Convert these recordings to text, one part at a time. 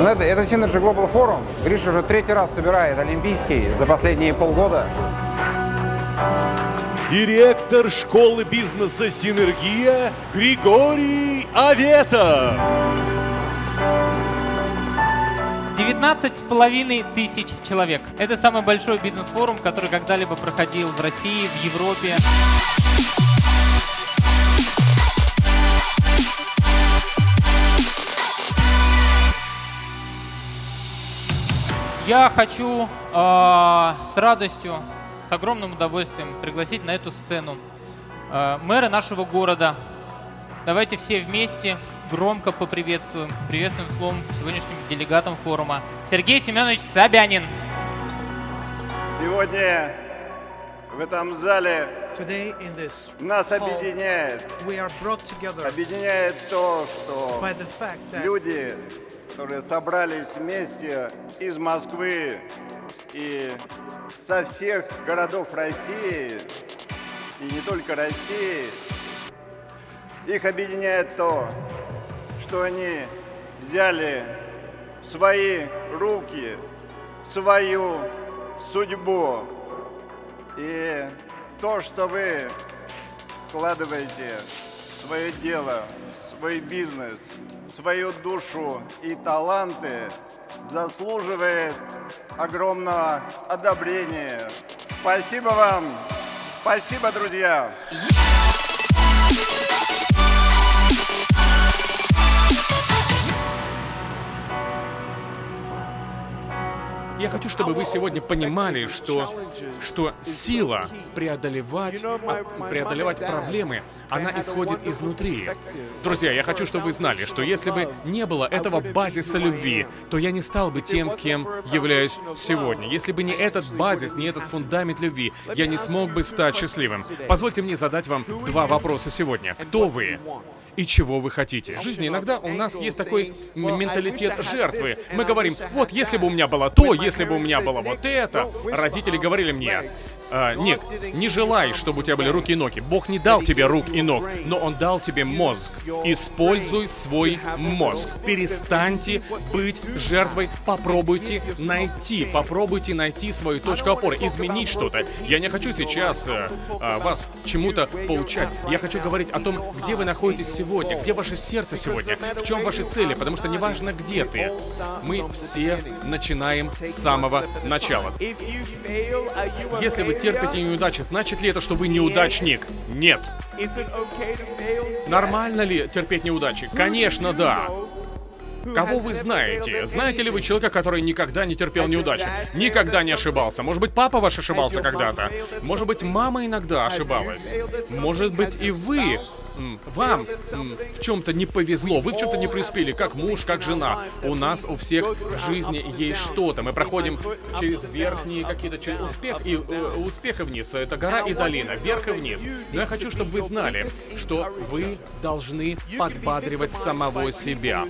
Ну, это, это Synergy Global Forum. Гриша уже третий раз собирает Олимпийский за последние полгода. Директор школы бизнеса «Синергия» Григорий Аветов. 19 с половиной тысяч человек. Это самый большой бизнес-форум, который когда-либо проходил в России, в Европе. Я хочу э, с радостью, с огромным удовольствием пригласить на эту сцену э, мэра нашего города. Давайте все вместе громко поприветствуем с приветственным словом сегодняшним делегатам форума Сергей Семенович Собянин. Сегодня в этом зале Today in this нас объединяет, we are brought together объединяет то, что by the fact that люди, которые собрались вместе из Москвы и со всех городов России, и не только России, их объединяет то, что они взяли в свои руки свою судьбу. И то, что вы вкладываете свое дело, свой бизнес, свою душу и таланты, заслуживает огромного одобрения. Спасибо вам! Спасибо, друзья! Я хочу, чтобы вы сегодня понимали, что, что сила преодолевать, а, преодолевать проблемы, она исходит изнутри. Друзья, я хочу, чтобы вы знали, что если бы не было этого базиса любви, то я не стал бы тем, кем являюсь сегодня. Если бы не этот базис, не этот фундамент любви, я не смог бы стать счастливым. Позвольте мне задать вам два вопроса сегодня. Кто вы? И чего вы хотите? В жизни иногда у нас есть такой менталитет жертвы. Мы говорим, вот если бы у меня было то, если бы у меня было вот это. Родители говорили мне, «А, Ник, не желай, чтобы у тебя были руки и ноги. Бог не дал тебе рук и ног, но Он дал тебе мозг. Используй свой мозг. Перестаньте быть жертвой. Попробуйте найти, попробуйте найти свою точку опоры, изменить что-то. Я не хочу сейчас э, э, вас чему-то поучать. Я хочу говорить о том, где вы находитесь сегодня, где ваше сердце сегодня, в чем ваши цели, потому что неважно, где ты, мы все начинаем с самого начала. Если вы терпите неудачи, значит ли это, что вы неудачник? Нет. Нормально ли терпеть неудачи? Конечно, да. Кого вы знаете? Знаете ли вы человека, который никогда не терпел неудачи? Никогда не ошибался? Может быть, папа ваш ошибался когда-то? Может быть, мама иногда ошибалась? Может быть, и вы вам в чем-то не повезло, вы в чем-то не преуспели, как муж, как жена. У нас у всех в жизни есть что-то. Мы проходим через верхние какие-то через успех и э, успех и вниз. Это гора и долина, вверх и вниз. Но я хочу, чтобы вы знали, что вы должны подбадривать самого себя.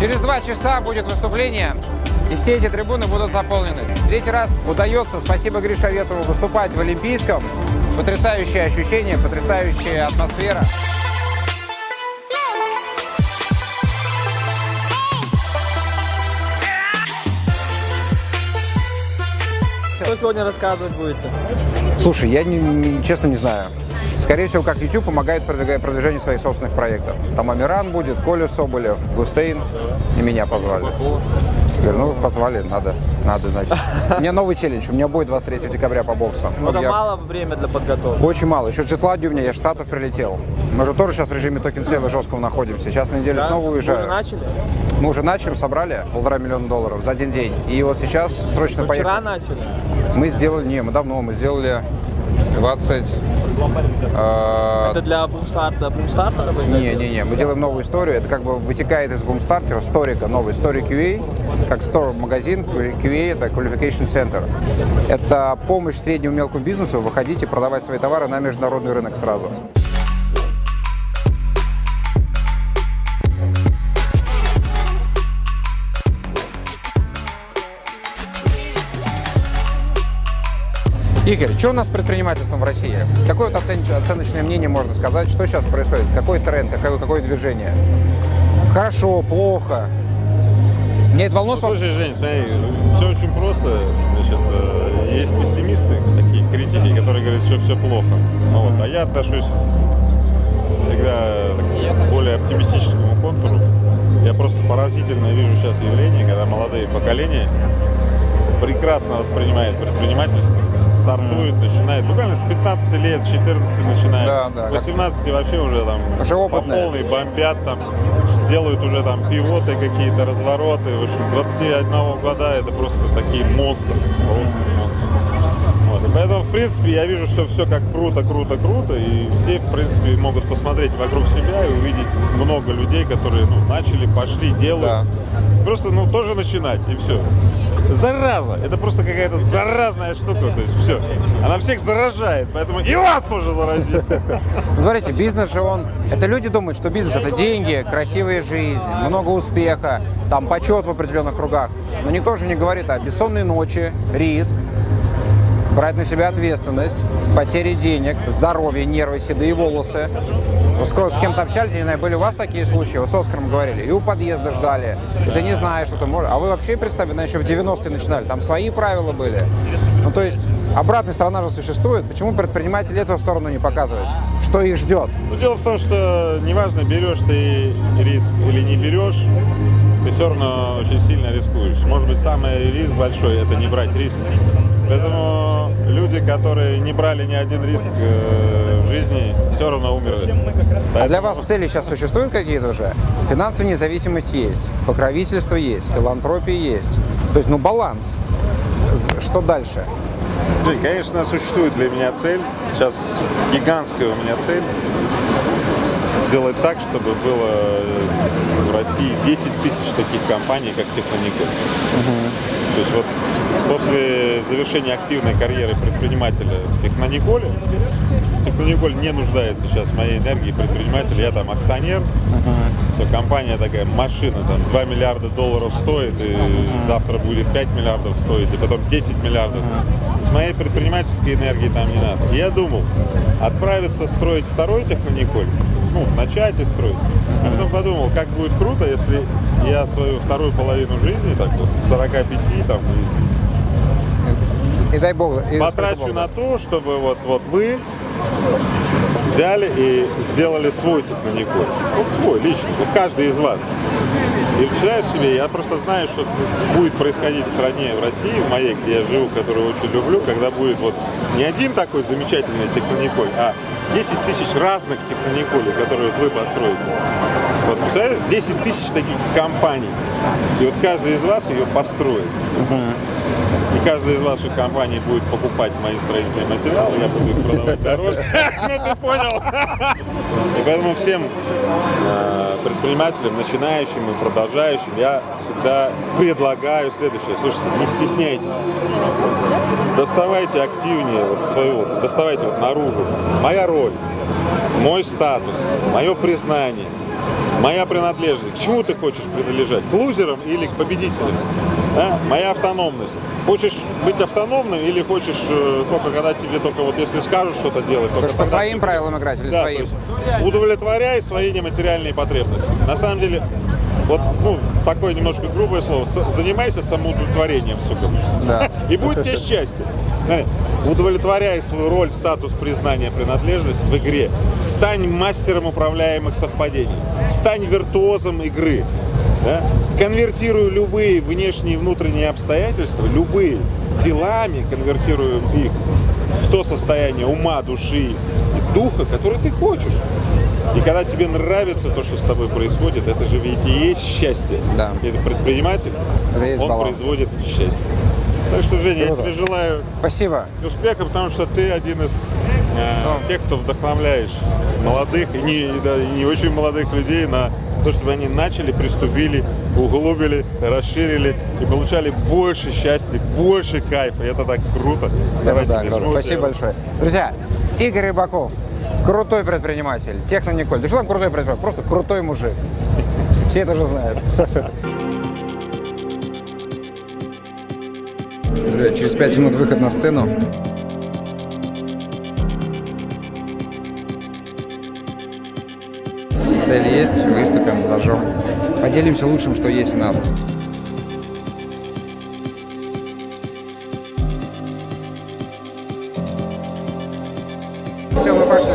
Через два часа будет выступление, и все эти трибуны будут заполнены. Третий раз удается, спасибо Грише Ветову, выступать в Олимпийском. Потрясающее ощущение, потрясающая атмосфера. Что сегодня рассказывать будете? Слушай, я не, не- честно не знаю. Скорее всего, как YouTube помогает продвижению своих собственных проектов. Там Амиран будет, Коля Соболев, Гусейн. И меня позвали. Говорю, ну, позвали, надо, надо, значит. У меня новый челлендж, у меня будет 23 декабря по боксу. Вот Много я- мало время для подготовки. Очень мало. Еще Джетландия у меня, я Штатов прилетел. Мы же тоже сейчас в режиме токен сейла жесткого находимся. Сейчас на неделю Да? снова уезжаю. уже начали? Мы уже начали, собрали полтора миллиона долларов за один день. И вот сейчас срочно Вы вчера поехали. начали? Мы сделали, не, мы давно, мы сделали 20... э, Это для бумстарта, бумстарта работает? Не-не-не, мы делаем новую историю. Это как бы вытекает из бумстартера, сторика, новый Story QA, как store магазин, QA это Qualification Center. Это помощь среднему мелкому бизнесу выходить и продавать свои товары на международный рынок сразу. Игорь, что у нас с предпринимательством в России? Какое вот оцен- оценочное мнение можно сказать? Что сейчас происходит? Какой тренд, какое, какое движение? Хорошо, плохо? Мне это волнует. Ну, Слушай, Жень, смотри, все очень просто. Значит, э, есть пессимисты, такие критики, которые говорят, что все плохо. Ну вот, а я отношусь всегда так сказать, к более оптимистическому контуру. Я просто поразительно вижу сейчас явление, когда молодые поколения прекрасно воспринимают предпринимательство, стартуют, начинают, буквально с 15 лет, с 14 начинают, Да, да, как- 18 вообще уже там Уже по опытные. полной бомбят там, делают уже там пивоты какие-то, развороты, в общем, 21 года это просто такие монстры, просто монстры. Вот, и поэтому, в принципе, я вижу, что все как круто, круто, круто, и все, в принципе, могут посмотреть вокруг себя и увидеть много людей, которые, ну, начали, пошли, делают. Просто, ну, тоже начинать, и все. Зараза! Это просто какая-то заразная штука, то есть все. Она всех заражает, поэтому и вас тоже заразит. Ну, Смотрите, бизнес же он... Это люди думают, что бизнес – это деньги, красивая жизнь, много успеха, там почет в определенных кругах. Но никто же не говорит о бессонной ночи, риск, брать на себя ответственность, потери денег, здоровье, нервы, седые волосы. Вот скоро с кем-то общались, не знаю, были у вас такие случаи? Вот с Оскаром говорили, и у подъезда ждали, и ты не знаешь, что ты можешь. А вы вообще, представьте, ну, еще в 90-е начинали, там свои правила были. Ну, то есть, обратная сторона же существует. Почему предприниматели эту сторону не показывают? Что их ждет? Но дело в том, что неважно, берешь ты риск или не берешь, ты все равно очень сильно рискуешь. Может быть, самый риск большой – это не брать риск. Поэтому люди, которые не брали ни один риск э, в жизни, все равно умерли. А для вас цели сейчас существуют какие-то уже? Финансовая независимость есть, покровительство есть, филантропия есть. То есть, ну, баланс. Что дальше? Жень, конечно, существует для меня цель. Сейчас гигантская у меня цель. Сделать так, чтобы было э, в России 10 тысяч таких компаний, как Техноникель. То есть вот после завершения активной карьеры предпринимателя в Технониколе, Технониколь не нуждается сейчас в моей энергии предпринимателя. Я там акционер. Все, компания такая машина, там 2 миллиарда долларов стоит, и завтра будет 5 миллиардов стоить, и потом 10 миллиардов. С моей предпринимательской энергии там не надо. И я думал, отправиться строить второй Технониколь, ну, начать и строить. А потом подумал, как будет круто, если я свою вторую половину жизни, так вот, с 45 там, и И дай бог. и потрачу на то, чтобы вот, вот вы взяли и сделали свой технониколь. Вот свой, личный, вот каждый из вас. И представляешь себе, я просто знаю, что будет происходить в стране, в России, в моей, где я живу, которую очень люблю, когда будет вот не один такой замечательный технониколь, а 10 тысяч разных технониколей, которые вы построите. Вот представляешь, 10 тысяч таких компаний. И вот каждый из вас ее построит. И каждая из ваших компаний будет покупать мои строительные материалы, я буду их продавать дороже. Ну ты понял. И поэтому всем э, предпринимателям, начинающим и продолжающим, я всегда предлагаю следующее. Слушайте, не стесняйтесь. Доставайте активнее вот свою, доставайте вот наружу. Моя роль, мой статус, мое признание, моя принадлежность. К чему ты хочешь принадлежать? К лузерам или к победителям? Да? Моя автономность. Хочешь быть автономным или хочешь э, только когда тебе только вот если скажут что-то делать, только по своим ты- правилам играть или да, своим? есть удовлетворяй свои нематериальные потребности. На самом деле, вот, ну, такое немножко грубое слово, занимайся самоудовлетворением, сука. Да. И будет тебе счастье. Смотри, удовлетворяй свою роль, статус признания, принадлежность в игре. Стань мастером управляемых совпадений. Стань виртуозом игры. Да? Конвертируй любые внешние и внутренние обстоятельства, любые делами, конвертируем их в то состояние ума, души и духа, который ты хочешь. И когда тебе нравится то, что с тобой происходит, это же ведь и есть счастье. Да. И это предприниматель, Это есть он баланс. производит счастье. Так что, Женя, Круто. я тебе желаю Спасибо. успеха, потому что ты один из э, тех, кто вдохновляешь молодых и не, и да, и не очень молодых людей на то, чтобы они начали, приступили, углубили, расширили и получали больше счастья, больше кайфа. И это так круто. Это Давайте да, круто. Спасибо большое. Друзья, Игорь Рыбаков, крутой предприниматель, техно Николь. Да что там крутой предприниматель? Просто крутой мужик. Все это уже знают. Друзья, через 5 минут выход на сцену. Цель есть, выступим, зажжем. Поделимся лучшим, что есть у нас. Все, мы пошли.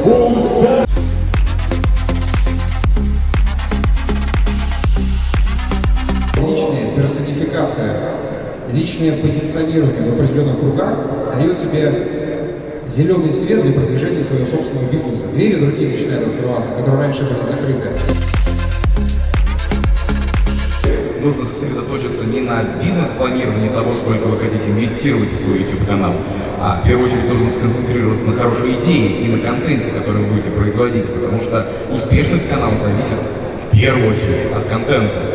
Личная персонификация личное позиционирование в определенных кругах дает тебе зеленый свет для продвижения своего собственного бизнеса. Двери другие начинают открываться, которые раньше были закрыты. нужно сосредоточиться не на бизнес-планировании того, сколько вы хотите инвестировать в свой YouTube-канал, а в первую очередь нужно сконцентрироваться на хорошей идее и на контенте, который вы будете производить, потому что успешность канала зависит в первую очередь от контента.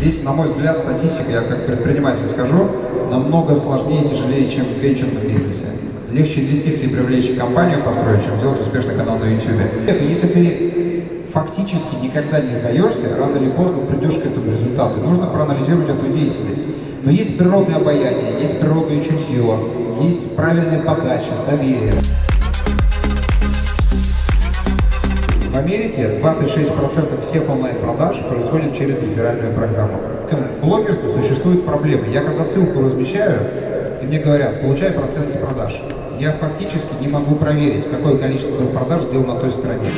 Здесь, на мой взгляд, статистика, я как предприниматель скажу, намного сложнее и тяжелее, чем в венчурном бизнесе. Легче инвестиции привлечь компанию построить, чем сделать успешный канал на YouTube. Если ты фактически никогда не сдаешься, рано или поздно придешь к этому результату. Нужно проанализировать эту деятельность. Но есть природное обаяние, есть природное чутье, есть правильная подача, доверие. Америке 26% всех онлайн-продаж происходит через реферальную программу. В блогерстве существует проблема. Я когда ссылку размещаю, и мне говорят, получай процент с продаж. Я фактически не могу проверить, какое количество продаж сделано на той стороне.